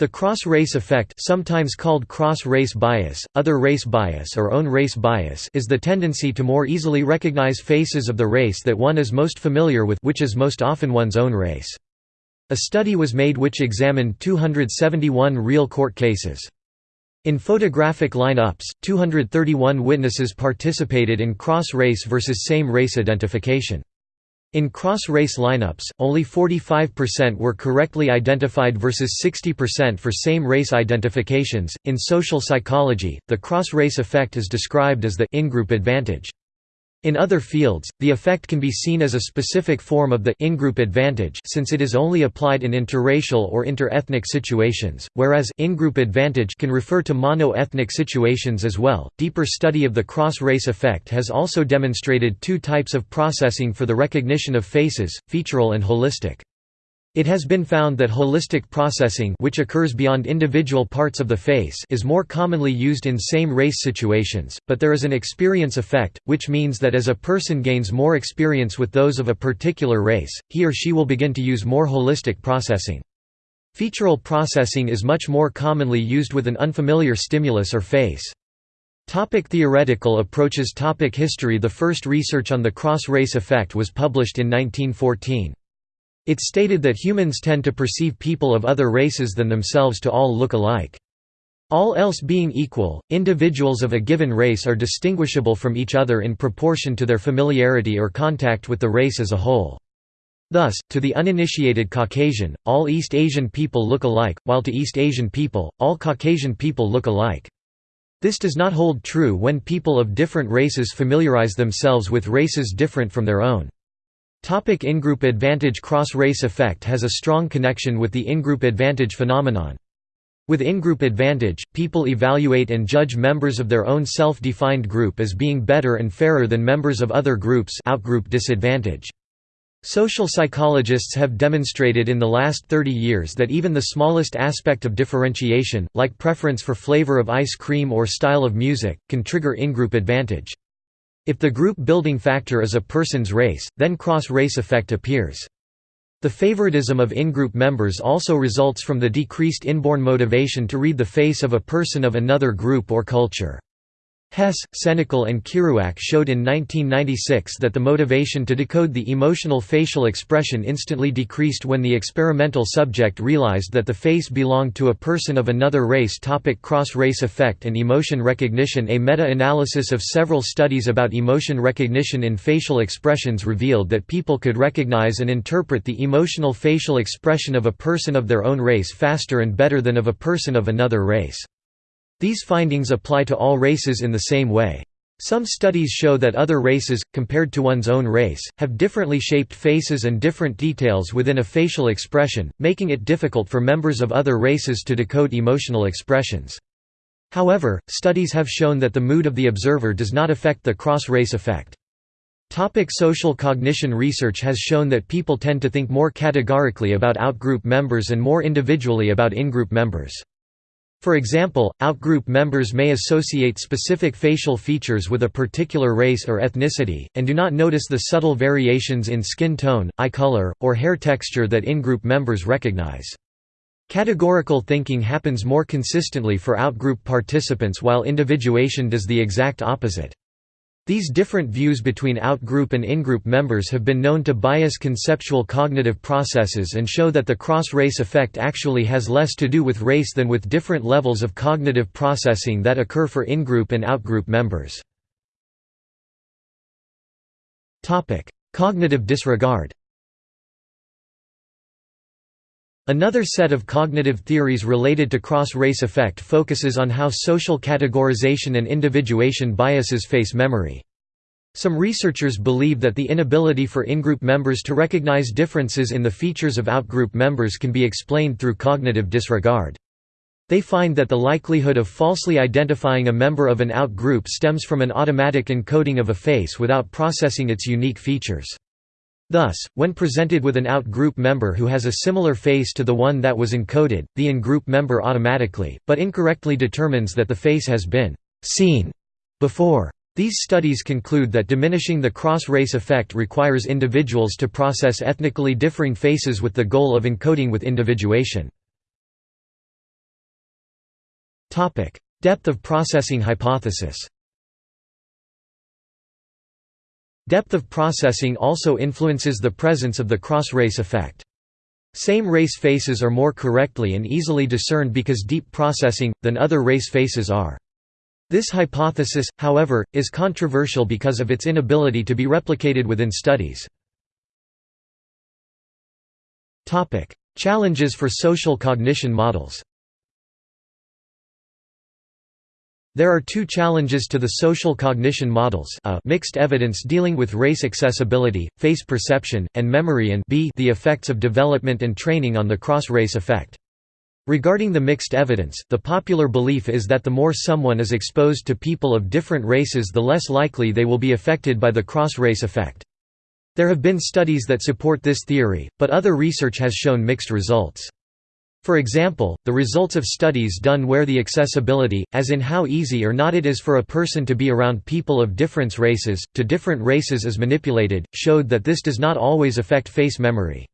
The cross-race effect sometimes called cross-race bias, other race bias or own race bias is the tendency to more easily recognize faces of the race that one is most familiar with which is most often one's own race. A study was made which examined 271 real court cases. In photographic line-ups, 231 witnesses participated in cross-race versus same-race identification. In cross-race lineups, only 45% were correctly identified versus 60% for same-race identifications. In social psychology, the cross-race effect is described as the in-group advantage. In other fields, the effect can be seen as a specific form of the in-group advantage since it is only applied in interracial or inter-ethnic situations, whereas in-group advantage can refer to mono-ethnic situations as well. Deeper study of the cross-race effect has also demonstrated two types of processing for the recognition of faces, featural and holistic. It has been found that holistic processing which occurs beyond individual parts of the face is more commonly used in same-race situations, but there is an experience effect, which means that as a person gains more experience with those of a particular race, he or she will begin to use more holistic processing. Featural processing is much more commonly used with an unfamiliar stimulus or face. Topic theoretical approaches Topic History The first research on the cross-race effect was published in 1914. It stated that humans tend to perceive people of other races than themselves to all look alike. All else being equal, individuals of a given race are distinguishable from each other in proportion to their familiarity or contact with the race as a whole. Thus, to the uninitiated Caucasian, all East Asian people look alike, while to East Asian people, all Caucasian people look alike. This does not hold true when people of different races familiarize themselves with races different from their own. Topic in-group advantage Cross-race effect has a strong connection with the in-group advantage phenomenon. With in-group advantage, people evaluate and judge members of their own self-defined group as being better and fairer than members of other groups outgroup disadvantage. Social psychologists have demonstrated in the last 30 years that even the smallest aspect of differentiation, like preference for flavor of ice cream or style of music, can trigger in-group advantage. If the group building factor is a person's race, then cross-race effect appears. The favoritism of in-group members also results from the decreased inborn motivation to read the face of a person of another group or culture. Hess, Senecal and Kirouac showed in 1996 that the motivation to decode the emotional facial expression instantly decreased when the experimental subject realized that the face belonged to a person of another race topic Cross-race effect and emotion recognition A meta-analysis of several studies about emotion recognition in facial expressions revealed that people could recognize and interpret the emotional facial expression of a person of their own race faster and better than of a person of another race. These findings apply to all races in the same way. Some studies show that other races, compared to one's own race, have differently shaped faces and different details within a facial expression, making it difficult for members of other races to decode emotional expressions. However, studies have shown that the mood of the observer does not affect the cross-race effect. Topic social cognition Research has shown that people tend to think more categorically about outgroup members and more individually about in-group members. For example, outgroup members may associate specific facial features with a particular race or ethnicity, and do not notice the subtle variations in skin tone, eye color, or hair texture that in-group members recognize. Categorical thinking happens more consistently for outgroup participants while individuation does the exact opposite. These different views between outgroup and in-group members have been known to bias conceptual cognitive processes and show that the cross-race effect actually has less to do with race than with different levels of cognitive processing that occur for in-group and outgroup members. Cognitive disregard Another set of cognitive theories related to cross-race effect focuses on how social categorization and individuation biases face memory. Some researchers believe that the inability for in-group members to recognize differences in the features of out-group members can be explained through cognitive disregard. They find that the likelihood of falsely identifying a member of an out-group stems from an automatic encoding of a face without processing its unique features. Thus, when presented with an out-group member who has a similar face to the one that was encoded, the in-group member automatically, but incorrectly determines that the face has been «seen» before. These studies conclude that diminishing the cross-race effect requires individuals to process ethnically differing faces with the goal of encoding with individuation. Depth of processing hypothesis Depth of processing also influences the presence of the cross-race effect. Same race faces are more correctly and easily discerned because deep processing, than other race faces are. This hypothesis, however, is controversial because of its inability to be replicated within studies. Challenges for social cognition models There are two challenges to the social cognition models a mixed evidence dealing with race accessibility, face perception, and memory and b the effects of development and training on the cross-race effect. Regarding the mixed evidence, the popular belief is that the more someone is exposed to people of different races the less likely they will be affected by the cross-race effect. There have been studies that support this theory, but other research has shown mixed results. For example, the results of studies done where the accessibility, as in how easy or not it is for a person to be around people of different races, to different races is manipulated, showed that this does not always affect face memory.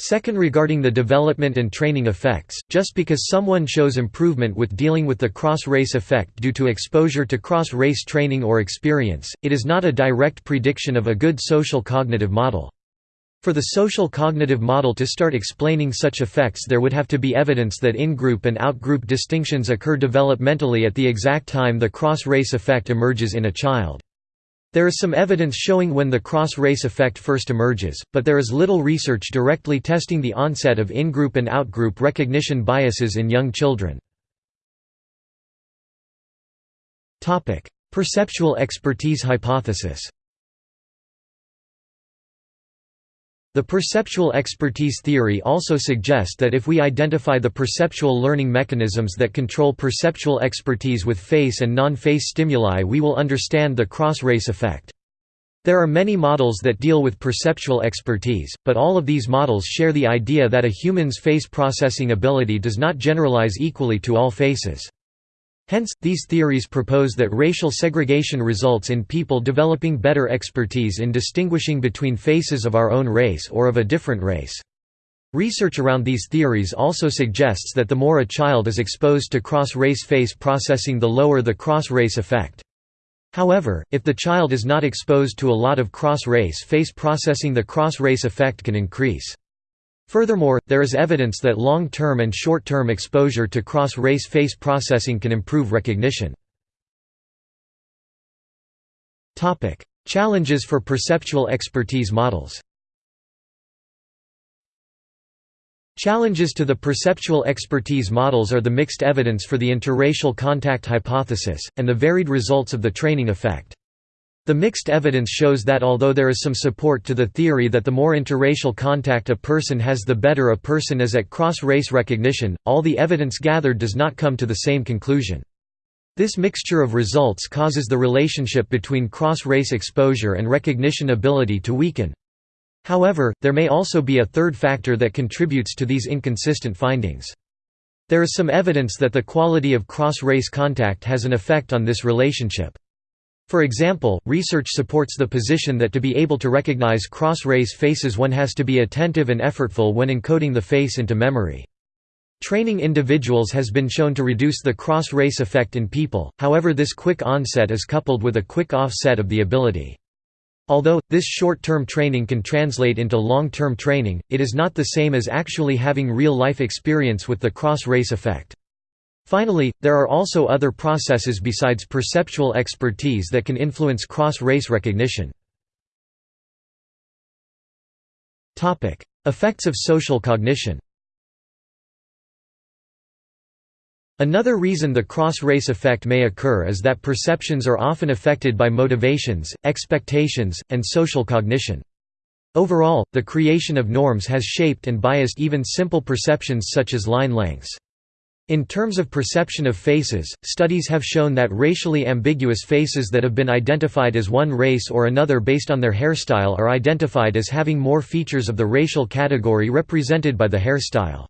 Second regarding the development and training effects, just because someone shows improvement with dealing with the cross-race effect due to exposure to cross-race training or experience, it is not a direct prediction of a good social cognitive model. For the social cognitive model to start explaining such effects there would have to be evidence that in-group and out-group distinctions occur developmentally at the exact time the cross-race effect emerges in a child. There is some evidence showing when the cross-race effect first emerges, but there is little research directly testing the onset of in-group and out-group recognition biases in young children. Perceptual expertise hypothesis The perceptual expertise theory also suggests that if we identify the perceptual learning mechanisms that control perceptual expertise with face and non-face stimuli we will understand the cross-race effect. There are many models that deal with perceptual expertise, but all of these models share the idea that a human's face processing ability does not generalize equally to all faces. Hence, these theories propose that racial segregation results in people developing better expertise in distinguishing between faces of our own race or of a different race. Research around these theories also suggests that the more a child is exposed to cross-race face processing the lower the cross-race effect. However, if the child is not exposed to a lot of cross-race face processing the cross-race effect can increase. Furthermore, there is evidence that long-term and short-term exposure to cross-race face processing can improve recognition. Challenges for perceptual expertise models Challenges to the perceptual expertise models are the mixed evidence for the interracial contact hypothesis, and the varied results of the training effect. The mixed evidence shows that although there is some support to the theory that the more interracial contact a person has the better a person is at cross-race recognition, all the evidence gathered does not come to the same conclusion. This mixture of results causes the relationship between cross-race exposure and recognition ability to weaken. However, there may also be a third factor that contributes to these inconsistent findings. There is some evidence that the quality of cross-race contact has an effect on this relationship. For example, research supports the position that to be able to recognize cross-race faces one has to be attentive and effortful when encoding the face into memory. Training individuals has been shown to reduce the cross-race effect in people, however this quick onset is coupled with a quick offset of the ability. Although, this short-term training can translate into long-term training, it is not the same as actually having real-life experience with the cross-race effect. Finally, there are also other processes besides perceptual expertise that can influence cross-race recognition. Effects of social cognition Another reason the cross-race effect may occur is that perceptions are often affected by motivations, expectations, and social cognition. Overall, the creation of norms has shaped and biased even simple perceptions such as line lengths. In terms of perception of faces, studies have shown that racially ambiguous faces that have been identified as one race or another based on their hairstyle are identified as having more features of the racial category represented by the hairstyle.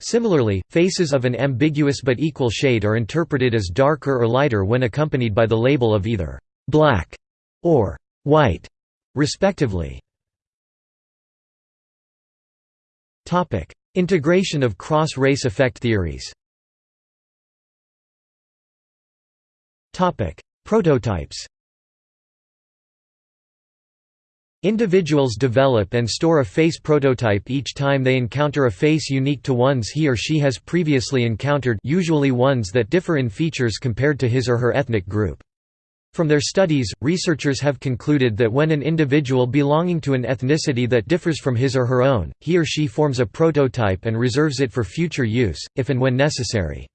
Similarly, faces of an ambiguous but equal shade are interpreted as darker or lighter when accompanied by the label of either «black» or «white», respectively. Integration of cross-race effect theories Prototypes Individuals develop and store a face prototype each time they encounter a face unique to ones he or she has previously encountered usually ones that differ in features compared to his or her ethnic group. From their studies, researchers have concluded that when an individual belonging to an ethnicity that differs from his or her own, he or she forms a prototype and reserves it for future use, if and when necessary.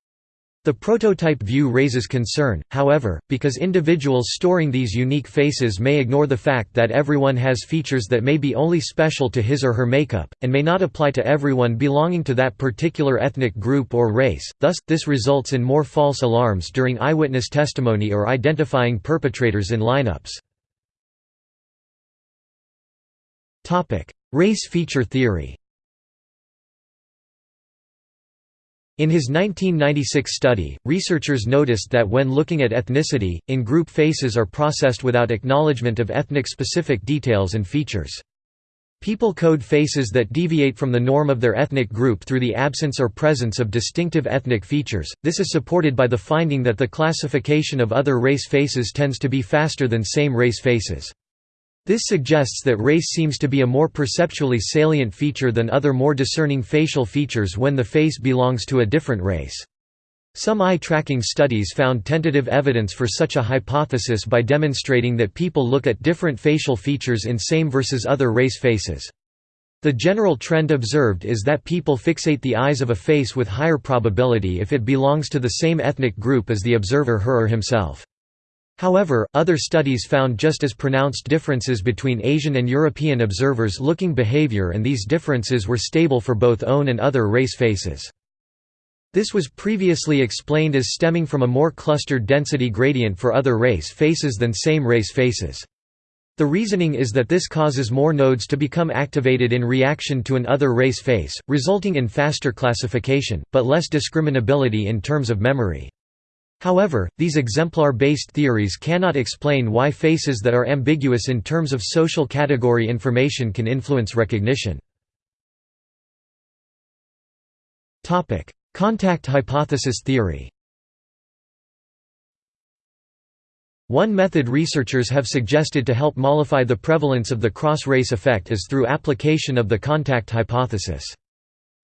The prototype view raises concern, however, because individuals storing these unique faces may ignore the fact that everyone has features that may be only special to his or her makeup, and may not apply to everyone belonging to that particular ethnic group or race, thus, this results in more false alarms during eyewitness testimony or identifying perpetrators in lineups. Race feature theory In his 1996 study, researchers noticed that when looking at ethnicity, in-group faces are processed without acknowledgement of ethnic-specific details and features. People code faces that deviate from the norm of their ethnic group through the absence or presence of distinctive ethnic features. This is supported by the finding that the classification of other race faces tends to be faster than same race faces. This suggests that race seems to be a more perceptually salient feature than other more discerning facial features when the face belongs to a different race. Some eye-tracking studies found tentative evidence for such a hypothesis by demonstrating that people look at different facial features in same versus other race faces. The general trend observed is that people fixate the eyes of a face with higher probability if it belongs to the same ethnic group as the observer her or himself. However, other studies found just as pronounced differences between Asian and European observers looking behavior and these differences were stable for both own and other race faces. This was previously explained as stemming from a more clustered density gradient for other race faces than same race faces. The reasoning is that this causes more nodes to become activated in reaction to an other race face, resulting in faster classification, but less discriminability in terms of memory. However, these exemplar-based theories cannot explain why faces that are ambiguous in terms of social category information can influence recognition. Contact hypothesis theory One method researchers have suggested to help mollify the prevalence of the cross-race effect is through application of the contact hypothesis.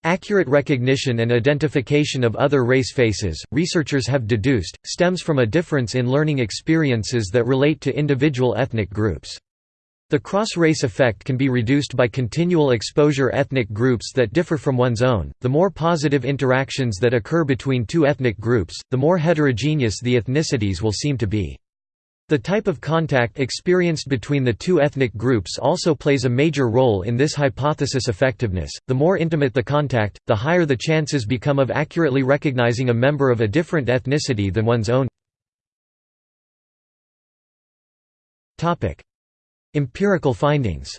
Accurate recognition and identification of other race faces, researchers have deduced, stems from a difference in learning experiences that relate to individual ethnic groups. The cross-race effect can be reduced by continual exposure ethnic groups that differ from one's own. The more positive interactions that occur between two ethnic groups, the more heterogeneous the ethnicities will seem to be. The type of contact experienced between the two ethnic groups also plays a major role in this hypothesis effectiveness. The more intimate the contact, the higher the chances become of accurately recognizing a member of a different ethnicity than one's own. Topic: Empirical findings.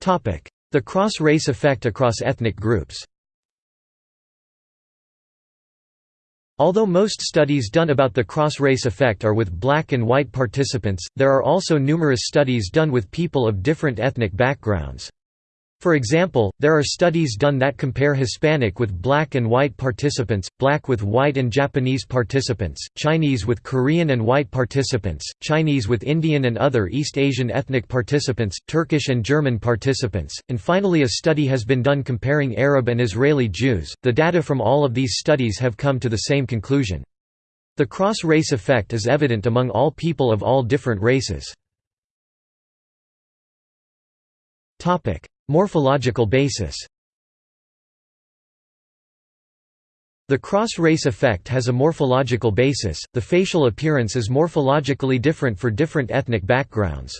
Topic: The cross-race effect across ethnic groups. Although most studies done about the cross-race effect are with black and white participants, there are also numerous studies done with people of different ethnic backgrounds. For example, there are studies done that compare Hispanic with black and white participants, black with white and Japanese participants, Chinese with Korean and white participants, Chinese with Indian and other East Asian ethnic participants, Turkish and German participants, and finally a study has been done comparing Arab and Israeli Jews. The data from all of these studies have come to the same conclusion. The cross-race effect is evident among all people of all different races. Morphological basis The cross-race effect has a morphological basis, the facial appearance is morphologically different for different ethnic backgrounds.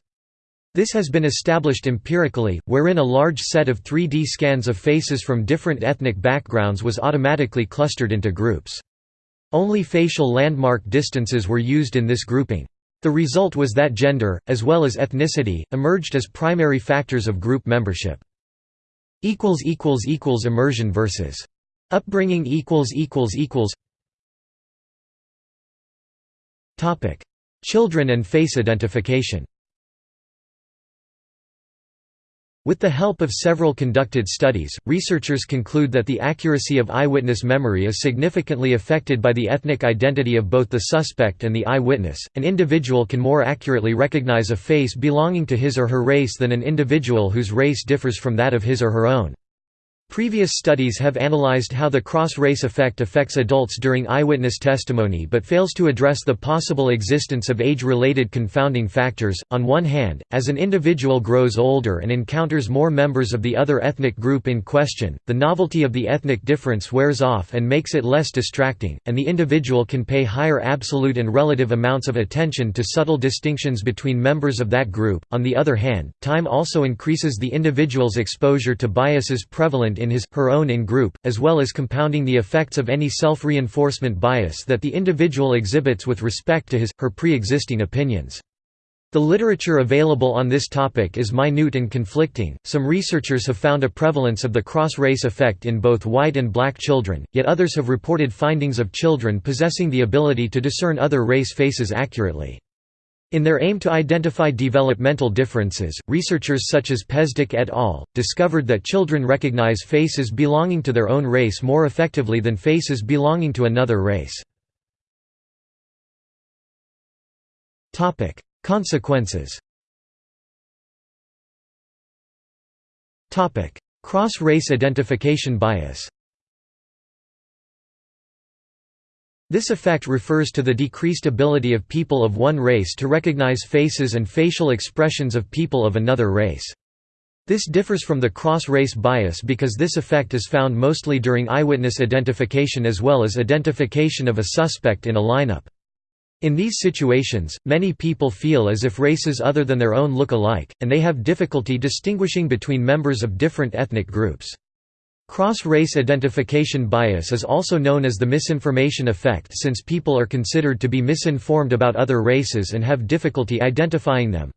This has been established empirically, wherein a large set of 3D scans of faces from different ethnic backgrounds was automatically clustered into groups. Only facial landmark distances were used in this grouping. The result was that gender, as well as ethnicity, emerged as primary factors of group membership. Immersion versus upbringing Children and face identification With the help of several conducted studies, researchers conclude that the accuracy of eyewitness memory is significantly affected by the ethnic identity of both the suspect and the eyewitness. An individual can more accurately recognize a face belonging to his or her race than an individual whose race differs from that of his or her own. Previous studies have analyzed how the cross-race effect affects adults during eyewitness testimony but fails to address the possible existence of age-related confounding factors. On one hand, as an individual grows older and encounters more members of the other ethnic group in question, the novelty of the ethnic difference wears off and makes it less distracting, and the individual can pay higher absolute and relative amounts of attention to subtle distinctions between members of that group. On the other hand, time also increases the individual's exposure to biases prevalent in his, her own in-group, as well as compounding the effects of any self-reinforcement bias that the individual exhibits with respect to his, her pre-existing opinions. The literature available on this topic is minute and conflicting. Some researchers have found a prevalence of the cross race effect in both white and black children, yet others have reported findings of children possessing the ability to discern other race faces accurately. In their aim to identify developmental differences, researchers such as Pezdek et al. discovered that children recognize faces belonging to their own race more effectively than faces belonging to another race. Consequences Cross-race identification bias This effect refers to the decreased ability of people of one race to recognize faces and facial expressions of people of another race. This differs from the cross-race bias because this effect is found mostly during eyewitness identification as well as identification of a suspect in a lineup. In these situations, many people feel as if races other than their own look alike, and they have difficulty distinguishing between members of different ethnic groups. Cross-race identification bias is also known as the misinformation effect since people are considered to be misinformed about other races and have difficulty identifying them.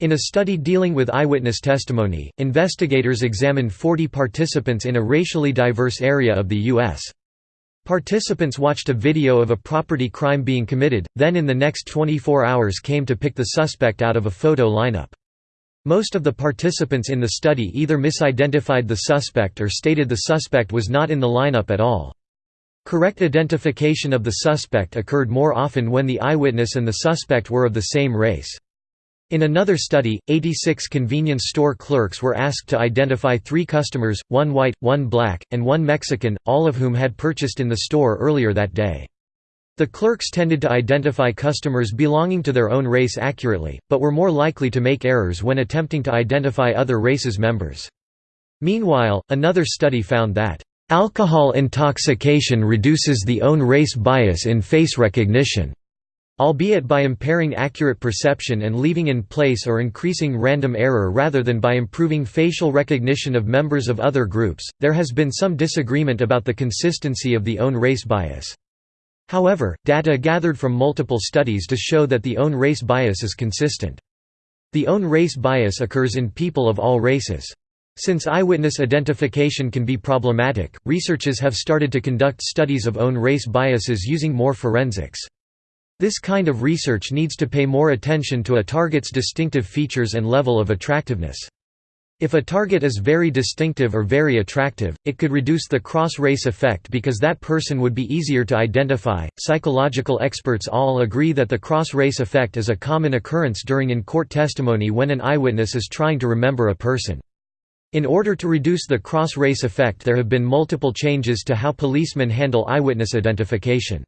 In a study dealing with eyewitness testimony, investigators examined 40 participants in a racially diverse area of the U.S. Participants watched a video of a property crime being committed, then in the next 24 hours came to pick the suspect out of a photo lineup. Most of the participants in the study either misidentified the suspect or stated the suspect was not in the lineup at all. Correct identification of the suspect occurred more often when the eyewitness and the suspect were of the same race. In another study, 86 convenience store clerks were asked to identify three customers, one white, one black, and one Mexican, all of whom had purchased in the store earlier that day. The clerks tended to identify customers belonging to their own race accurately, but were more likely to make errors when attempting to identify other races' members. Meanwhile, another study found that, "...alcohol intoxication reduces the own race bias in face recognition." albeit by impairing accurate perception and leaving in place or increasing random error rather than by improving facial recognition of members of other groups. There has been some disagreement about the consistency of the own race bias. However, data gathered from multiple studies to show that the own race bias is consistent. The own race bias occurs in people of all races. Since eyewitness identification can be problematic, researchers have started to conduct studies of own race biases using more forensics. This kind of research needs to pay more attention to a target's distinctive features and level of attractiveness. If a target is very distinctive or very attractive, it could reduce the cross-race effect because that person would be easier to identify. Psychological experts all agree that the cross-race effect is a common occurrence during in-court testimony when an eyewitness is trying to remember a person. In order to reduce the cross-race effect there have been multiple changes to how policemen handle eyewitness identification.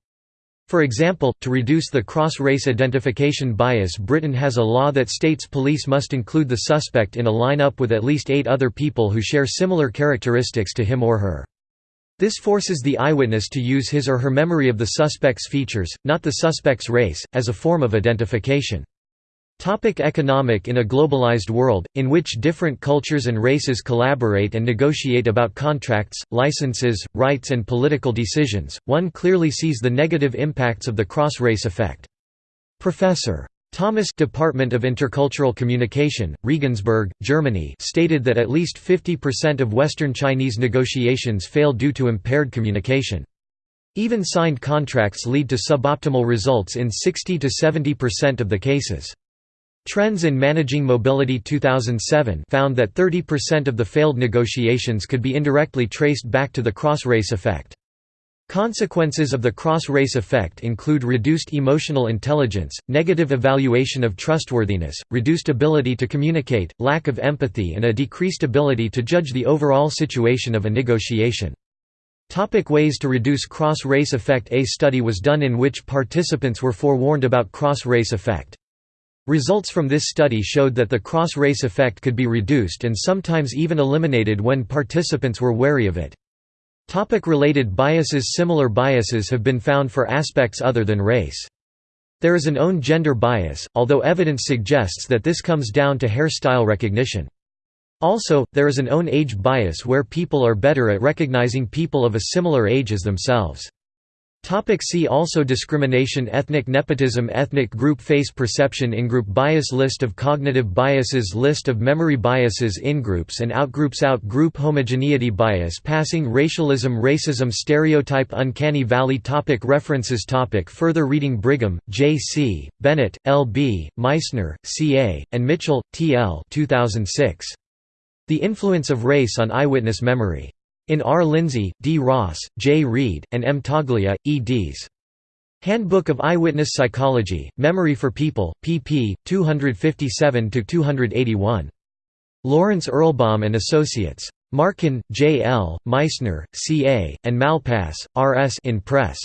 For example, to reduce the cross-race identification bias Britain has a law that states police must include the suspect in a lineup with at least eight other people who share similar characteristics to him or her. This forces the eyewitness to use his or her memory of the suspect's features, not the suspect's race, as a form of identification. Topic economic In a globalized world, in which different cultures and races collaborate and negotiate about contracts, licenses, rights and political decisions, one clearly sees the negative impacts of the cross-race effect. Professor. Thomas Department of Intercultural Communication, Regensburg, Germany stated that at least 50% of Western Chinese negotiations fail due to impaired communication. Even signed contracts lead to suboptimal results in 60 to 70% of the cases. Trends in Managing Mobility 2007 found that 30% of the failed negotiations could be indirectly traced back to the cross-race effect. Consequences of the cross-race effect include reduced emotional intelligence, negative evaluation of trustworthiness, reduced ability to communicate, lack of empathy and a decreased ability to judge the overall situation of a negotiation. Topic ways to reduce cross-race effect A study was done in which participants were forewarned about cross-race effect. Results from this study showed that the cross-race effect could be reduced and sometimes even eliminated when participants were wary of it. Topic-related biases Similar biases have been found for aspects other than race. There is an own gender bias, although evidence suggests that this comes down to hairstyle recognition. Also, there is an own age bias where people are better at recognizing people of a similar age as themselves. Topic see also Discrimination Ethnic nepotism Ethnic group face perception In-group bias List of cognitive biases List of memory biases In-groups and outgroups Out-group homogeneity bias Passing racialism Racism Stereotype Uncanny Valley topic References topic Further reading Brigham, J. C., Bennett, L. B., Meissner, C. A., and Mitchell, T. L. 2006. The Influence of Race on Eyewitness Memory. In R. Lindsay, D. Ross, J. Read, and M. Toglia, eds. Handbook of Eyewitness Psychology, Memory for People, pp. 257–281. Lawrence Erlbaum and Associates. Marcon, J. L., Meissner, C. A., and Malpass, R. S. in Press.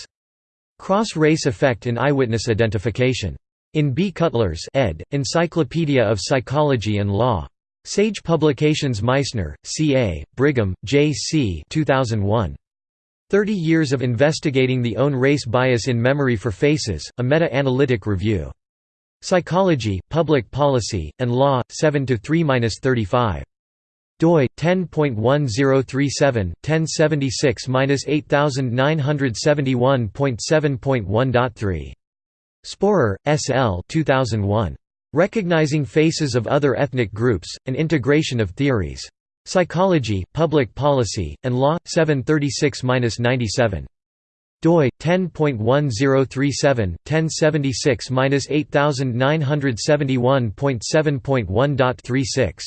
Cross-Race Effect in Eyewitness Identification. In B. Cutler's ed., Encyclopedia of Psychology and Law. Sage Publications Meissner, C.A., Brigham, J.C. 2001. 30 Years of Investigating the Own Race Bias in Memory for Faces, a Meta-Analytic Review. Psychology, Public Policy, and Law, 7–3–35. doi 10.1037 1076-8971.7.1.3 Sporer, S. L. 2001. Recognizing Faces of Other Ethnic Groups, An Integration of Theories. Psychology, Public Policy, and Law, 736–97. doi 10.1037 1076-8971.7.1.36